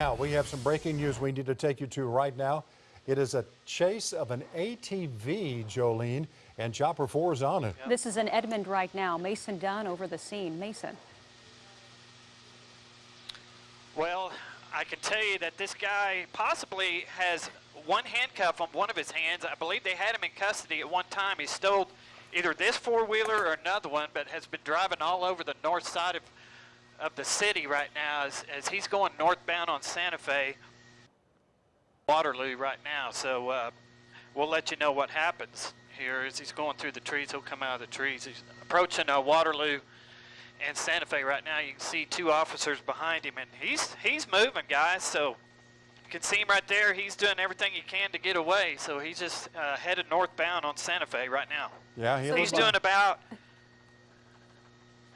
Now, we have some breaking news we need to take you to right now. It is a chase of an ATV, Jolene, and Chopper 4 is on it. This is in Edmond right now. Mason Dunn over the scene. Mason. Well, I can tell you that this guy possibly has one handcuff on one of his hands. I believe they had him in custody at one time. He stole either this four-wheeler or another one, but has been driving all over the north side of, of the city right now as, as he's going northbound on Santa Fe, Waterloo right now. So uh, we'll let you know what happens here as he's going through the trees. He'll come out of the trees. He's approaching uh, Waterloo and Santa Fe right now. You can see two officers behind him, and he's he's moving, guys. So you can see him right there. He's doing everything he can to get away. So he's just uh, headed northbound on Santa Fe right now. Yeah, he He's doing about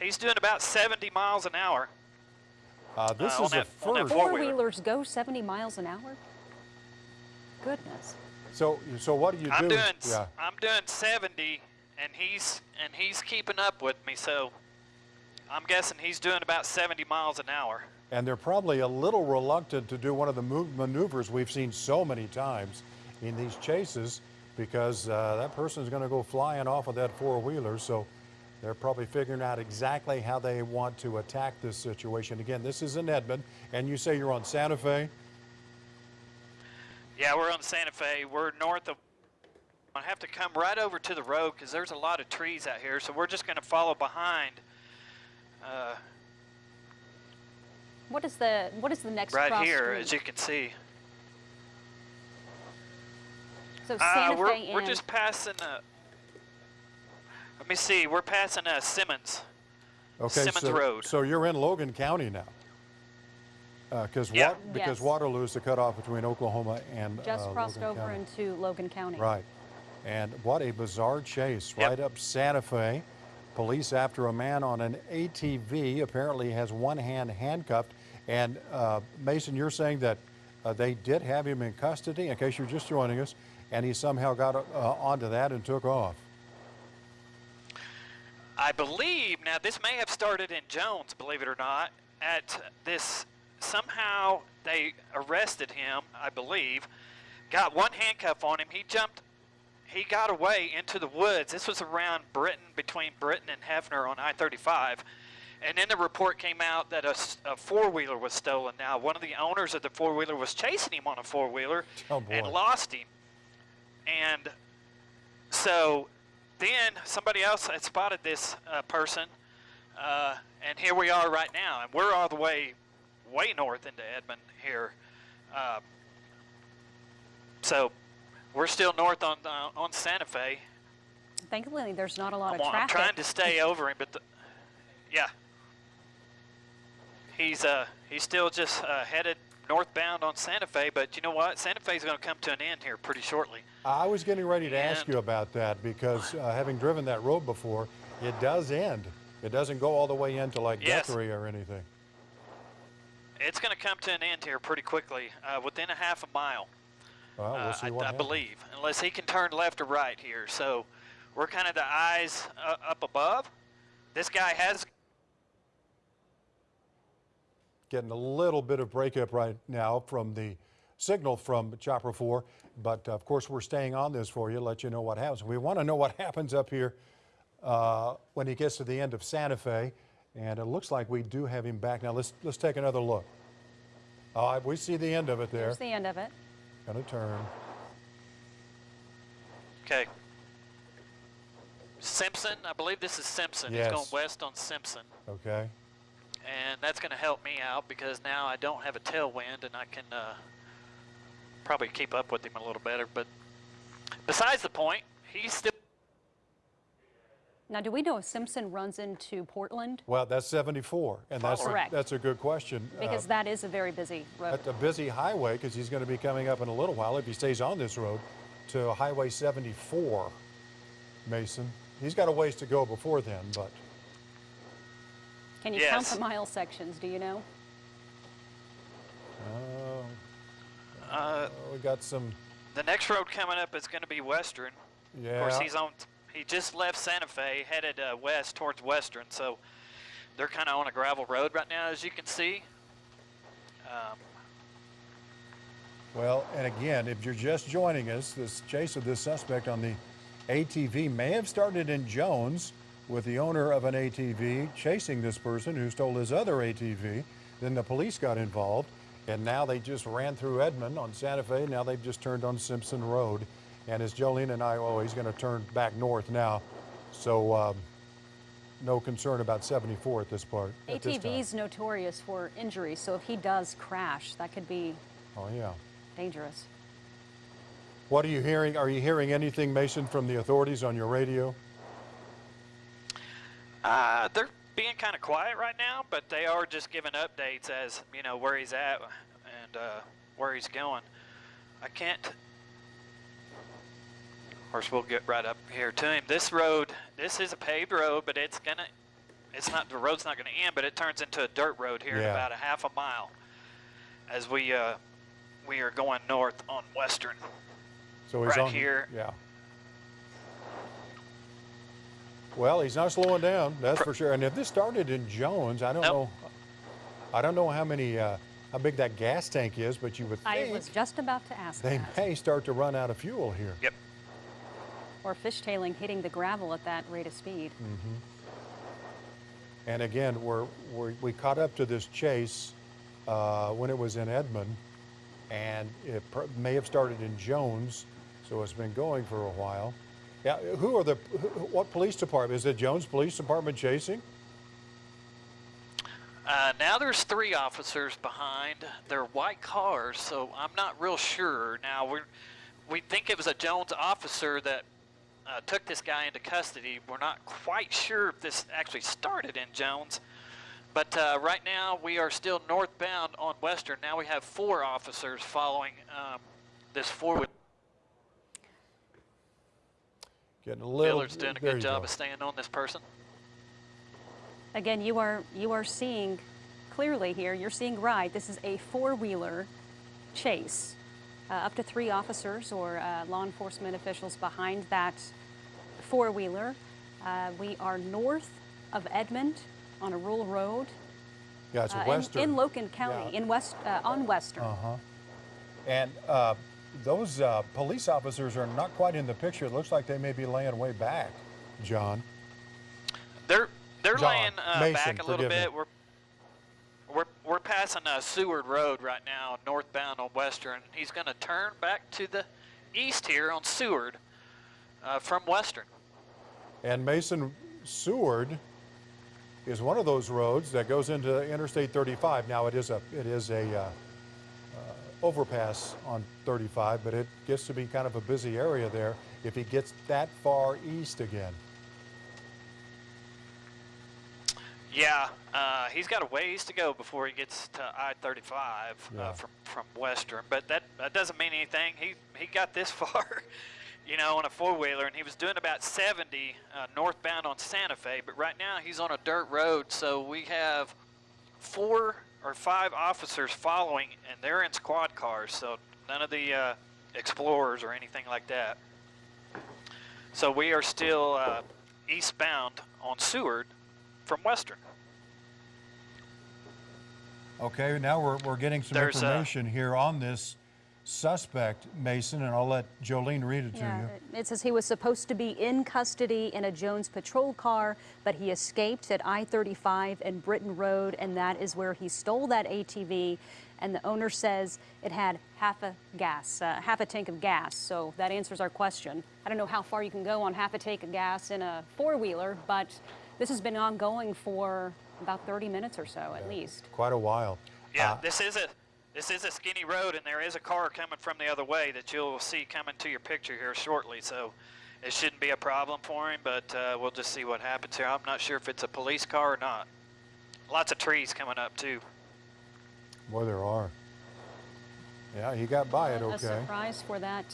he's doing about 70 miles an hour. Uh, this uh, is on a that- on first. four- Four-wheelers go 70 miles an hour? Goodness. So, so what do you I'm do? doing yeah. I'm doing 70, and he's and he's keeping up with me. So I'm guessing he's doing about 70 miles an hour. And they're probably a little reluctant to do one of the maneuvers we've seen so many times in these chases because uh, that person's going to go flying off of that four-wheeler. So they're probably figuring out exactly how they want to attack this situation. Again, this is in Edmond, and you say you're on Santa Fe. Yeah, we're on Santa Fe. We're north of. I have to come right over to the road because there's a lot of trees out here. So we're just going to follow behind. Uh, What is the what is the next right cross here, street? as you can see. so Santa Uh, Santa we're, Fe we're and just passing. Uh, let me see. We're passing uh, Simmons. Okay, Simmons so, Road. So you're in Logan County now. Because Yeah. because Yes. Waterloo is the cutoff between Oklahoma and just uh, crossed Logan over County. into Logan County. Right. And what a bizarre chase Yep. right up Santa Fe. Police after a man on an ATV apparently has one hand handcuffed. And uh, Mason, you're saying that uh, they did have him in custody, in case you're just joining us, and he somehow got uh, onto that and took off. I believe now this may have started in Jones, believe it or not. At this somehow they arrested him, I believe. Got one handcuff on him. He jumped. He got away into the woods. This was around Britton, between Britton and Hefner on I-35. And then the report came out that a four-wheeler was stolen. Now, one of the owners of the four-wheeler was chasing him on a four-wheeler Oh, and lost him. And so then somebody else had spotted this uh, person, uh, and here we are right now, and we're all the way, way north into Edmond here. Uh, so we're still north on uh, on Santa Fe. Thankfully, there's not a lot I'm, of I'm traffic. trying to stay over him, but the, yeah, he's uh he's still just uh, headed northbound on Santa Fe. But you know what? Santa Fe is going to come to an end here pretty shortly. I was getting ready to ask you about that because uh, having driven that road before, it does end. It doesn't go all the way into like Yes. Guthrie or anything. It's going to come to an end here pretty quickly, uh, within a half a mile. Well, we'll uh, I, what I believe, unless he can turn left or right here. So we're kind of the eyes uh, up above. This guy has Getting a little bit of breakup right now from the signal from Chopper 4, but of course we're staying on this for you, let you know what happens. We want to know what happens up here uh, when he gets to the end of Santa Fe, and it looks like we do have him back. Now let's let's take another look. Uh, we see the end of it there. There's the end of it. Gonna turn. okay. Simpson, I believe this is Simpson. Yes. He's going west on Simpson, Okay. And that's going to help me out because now I don't have a tailwind and I can uh, probably keep up with him a little better. But besides the point, he's still. Now, do we know if Simpson runs into Portland? Well, that's 74, and that's a, that's a good question. Uh, Because that is a very busy road. That's a busy highway because he's going to be coming up in a little while if he stays on this road to Highway 74. Mason, he's got a ways to go before then, but Can you count the mile sections? Do you know? uh, Uh, we got some. the next road coming up is going to be Western. Yeah. Of course, he's on. He just left Santa Fe, headed uh, west towards Western, so they're kind of on a gravel road right now, as you can see. Um, Well, and again, if you're just joining us, this chase of this suspect on the ATV may have started in Jones with the owner of an ATV chasing this person who stole his other ATV. Then the police got involved, and now they just ran through Edmond on Santa Fe. Now they've just turned on Simpson Road. And as Jolene and I, oh, he's going to turn back north now. So um, no concern about 74 at this part. ATV's notorious for injuries, so if he does crash, that could be Oh, yeah. dangerous. What are you hearing? Are you hearing anything, Mason, from the authorities on your radio? Uh, they're being kind of quiet right now, but they are just giving updates as you know where he's at and uh, where he's going. I can't. Of course, we'll get right up here to him. This road, this is a paved road, but it's gonna, it's not the road's not gonna end, but it turns into a dirt road here in about a half a mile, as we uh, we are going north on Western. So he's Right on here. Yeah. Well, he's not slowing down, that's for sure. And if this started in Jones, I don't Nope. know. I don't know how many, uh, how big that gas tank is, but you would I think was just about to ask they that. may start to run out of fuel here. Yep. Or fishtailing hitting the gravel at that rate of speed. Mm. And again, we're, we're, we caught up to this chase uh, when it was in Edmond, and it pr- may have started in Jones, so it's been going for a while. Yeah, who are the, what police department? Is it Jones Police Department chasing? Uh, now there's three officers behind. They're white cars, so I'm not real sure. Now we we think it was a Jones officer that uh, took this guy into custody. We're not quite sure if this actually started in Jones, but uh, right now we are still northbound on Western. Now we have four officers following um, this four. Getting a little. Miller's doing a good job go. of staying on this person. Again, you are you are seeing clearly here. You're seeing right. This is a four-wheeler chase. Uh, up to three officers or uh, law enforcement officials behind that four-wheeler. Uh, we are north of Edmond on a rural road Yeah, it's uh, in- Western. in, Logan County, Yeah. in West uh, on Western. Uh-huh. And uh, those uh, police officers are not quite in the picture. It looks like they may be laying way back, John. They're they're John, laying uh, Mason, back a little forgive me. bit. We're we're we're passing uh, Seward Road right now, northbound on Western. He's going to turn back to the east here on Seward uh, from Western. And Mason Seward is one of those roads that goes into Interstate 35. Now it is a it is a uh, overpass on 35, but it gets to be kind of a busy area there if he gets that far east again. Yeah, uh, he's got a ways to go before he gets to I-35 Yeah. uh, from from Western, but that that doesn't mean anything. He he got this far, you know, on a four-wheeler, and he was doing about 70 uh, northbound on Santa Fe. But right now he's on a dirt road, so we have four or five officers following, and they're in squad cars, so none of the uh, explorers or anything like that. So we are still uh, eastbound on Seward from Western. Okay, now we're, we're getting some There's, information here on this suspect, Mason, and I'll let Jolene read it to Yeah, you. it says he was supposed to be in custody in a Jones patrol car, but he escaped at I-35 and Britton Road, and that is where he stole that ATV. And the owner says it had half a gas, uh, half a tank of gas. So that answers our question. I don't know how far you can go on half a tank of gas in a four-wheeler, but this has been ongoing for about 30 minutes or so, at least. Quite a while. Yeah, Uh, this is a this is a skinny road, and there is a car coming from the other way that you'll see coming to your picture here shortly. So it shouldn't be a problem for him, but uh, we'll just see what happens here. I'm not sure if it's a police car or not. Lots of trees coming up too. Boy, there are. Yeah, he got by it okay. A okay. surprise for that.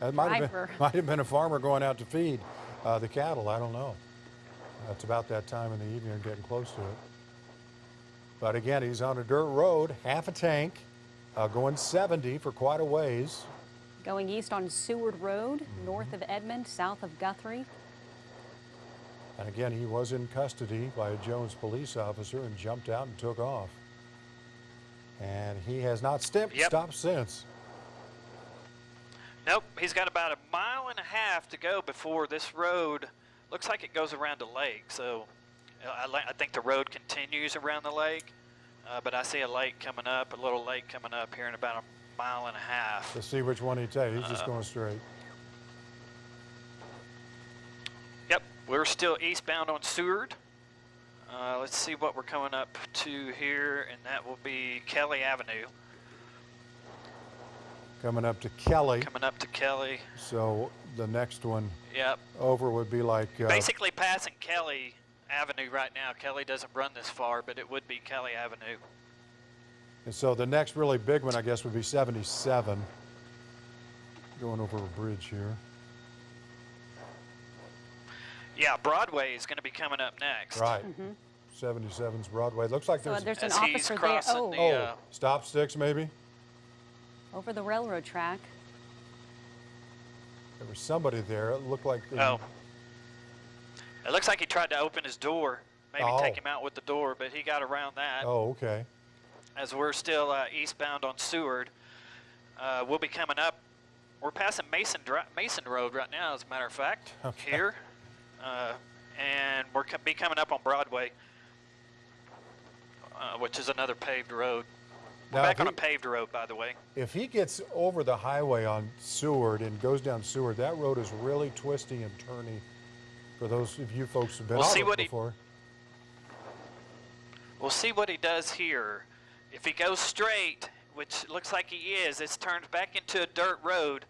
That might have, been, might have been a farmer going out to feed uh, the cattle. I don't know. It's about that time in the evening, getting close to it. But again, he's on a dirt road, half a tank, uh, going 70 for quite a ways. Going east on Seward Road, north of Edmond, south of Guthrie. And again, he was in custody by a Jones police officer and jumped out and took off. And he has not stepped, Yep. stopped since. Nope, he's got about a mile and a half to go before this road looks like it goes around a lake. So I, I think the road continues around the lake, uh, but I see a lake coming up, a little lake coming up here in about a mile and a half. Let's see which one he takes. He's Uh, just going straight. Yep, we're still eastbound on Seward. Uh, let's see what we're coming up to here, and that will be Kelly Avenue. Coming up to Kelly. Coming up to Kelly. So the next one Yep, over would be like, uh, basically passing Kelly Avenue right now. Kelly doesn't run this far, but it would be Kelly Avenue. and so the next really big one, I guess, would be 77. Going over a bridge here. Yeah, Broadway is going to be coming up next. Right. 77's Broadway. Looks like So there's, there's an As he's officer there. Oh, the, oh, uh, stop sticks maybe? over the railroad track. There was somebody there. It looked like. they- Oh. It looks like he tried to open his door, maybe Oh. take him out with the door, but he got around that. Oh, okay. As we're still uh, eastbound on Seward, uh, we'll be coming up. We're passing Mason Dri- Mason Road right now, as a matter of fact, Okay. here, uh, and we're co- be coming up on Broadway, uh, which is another paved road. We're Now, back if on a paved road, by the way. If he gets over the highway on Seward and goes down Seward, that road is really twisty and turny. For those of you folks who've been We'll on see it what he- before. We'll see what he does here. If he goes straight, which looks like he is, it's turned back into a dirt road,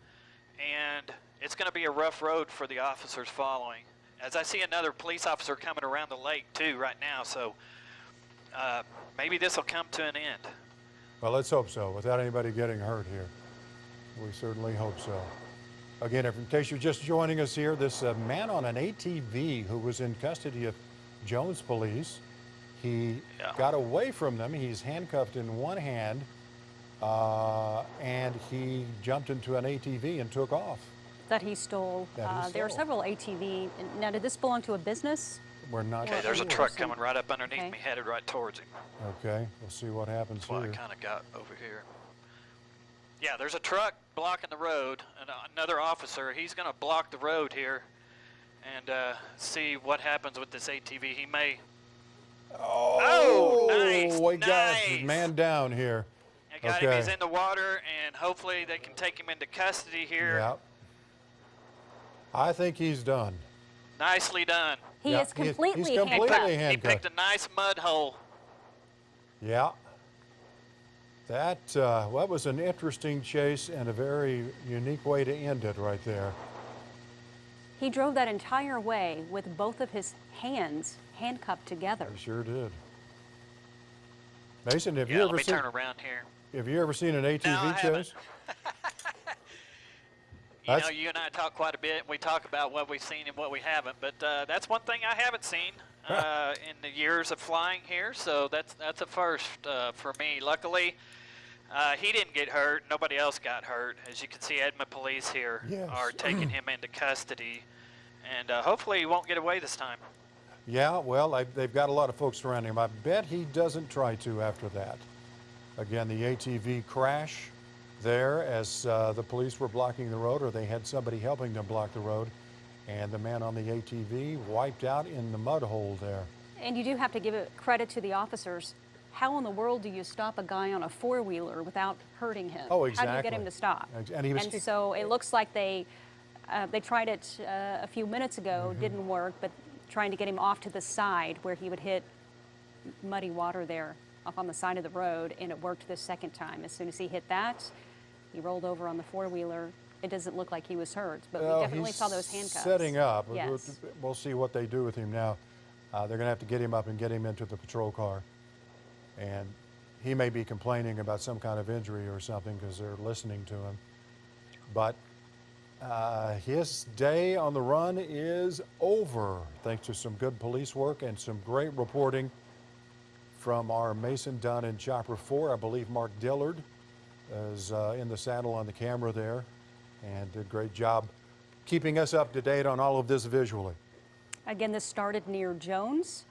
and it's going to be a rough road for the officers following. As I see another police officer coming around the lake too right now, so uh, maybe this will come to an end. Well, let's hope so, without anybody getting hurt here. We certainly hope so. Again, if, in case you're just joining us here, this uh, man on an ATV who was in custody of Jones Police, he Yeah. got away from them. He's handcuffed in one hand, uh, and he jumped into an ATV and took off. that he stole. That he uh, there are several ATV. Now, did this belong to a business? We're not Okay, there's a truck Some- coming right up underneath okay. me, headed right towards him. Okay, we'll see what happens That's what I kind of got over here. Yeah, there's a truck blocking the road, and uh, another officer. He's going to block the road here, and uh, see what happens with this ATV. He may. Oh, oh nice, we got the man down here. I got him. He's in the water, and hopefully they can take him into custody here. Yeah. I think he's done. Nicely done. He Yeah, is he- he's completely completely handcuffed. He picked a nice mud hole. Yeah. That, uh, that was an interesting chase and a very unique way to end it right there. He drove that entire way with both of his hands handcuffed together. He sure did. Mason, have Yeah, you let ever me seen turn around here. have you ever seen an ATV No, I chase? You know, you and I talk quite a bit. We talk about what we've seen and what we haven't, but uh, that's one thing I haven't seen uh, in the years of flying here. So that's that's a first uh, for me. Luckily, uh, he didn't get hurt. Nobody else got hurt. As you can see, Edmond police here Yes. are taking him into custody, and uh, hopefully he won't get away this time. Yeah, well, I, they've got a lot of folks surrounding him. I bet he doesn't try to after that. Again, the ATV crash there as uh, the police were blocking the road, or they had somebody helping them block the road, and the man on the ATV wiped out in the mud hole there. And you do have to give it credit to the officers. How in the world do you stop a guy on a four wheeler without hurting him? Oh, exactly. How do you get him to stop? And he was- so it looks like they uh, they tried it uh, a few minutes ago, Mm-hmm. didn't work, but trying to get him off to the side where he would hit muddy water there off on the side of the road, and it worked the second time. As soon as he hit that, he rolled over on the four wheeler. It doesn't look like he was hurt, but Well, we definitely saw those handcuffs. Setting up. We'll- Yes. We'll see what they do with him now. Uh, they're going to have to get him up and get him into the patrol car. And he may be complaining about some kind of injury or something because they're listening to him. But uh, his day on the run is over thanks to some good police work and some great reporting from our Mason Dunn and Chopper 4. I believe Mark Dillard is uh, in the saddle on the camera there and did a great job keeping us up to date on all of this visually. Again, this started near Jones.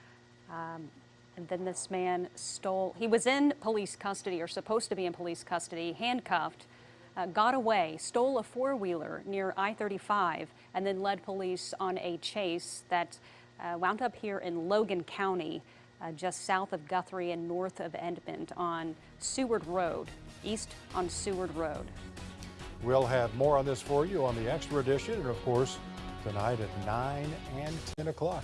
Um, and then this man stole, he was in police custody or supposed to be in police custody, handcuffed. uh, got away, stole a four wheeler near I 35, and then led police on a chase that uh, wound up here in Logan County, uh, just south of Guthrie and north of Edmond on Seward Road, east on Seward Road. We'll have more on this for you on the Extra Edition, and of course, tonight at 9 and 10 o'clock.